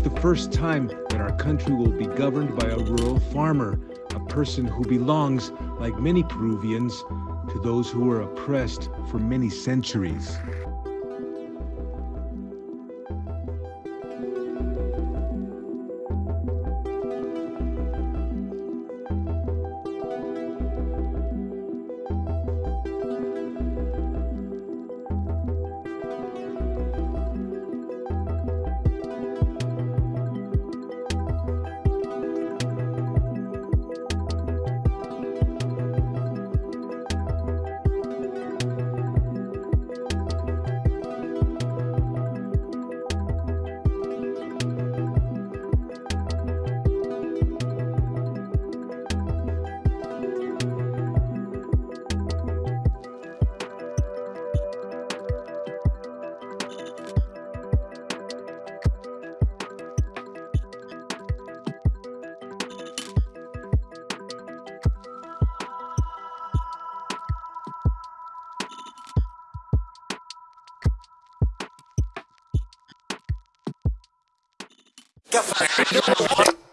the first time that our country will be governed by a rural farmer, a person who belongs, like many Peruvians, to those who were oppressed for many centuries. Get the fuck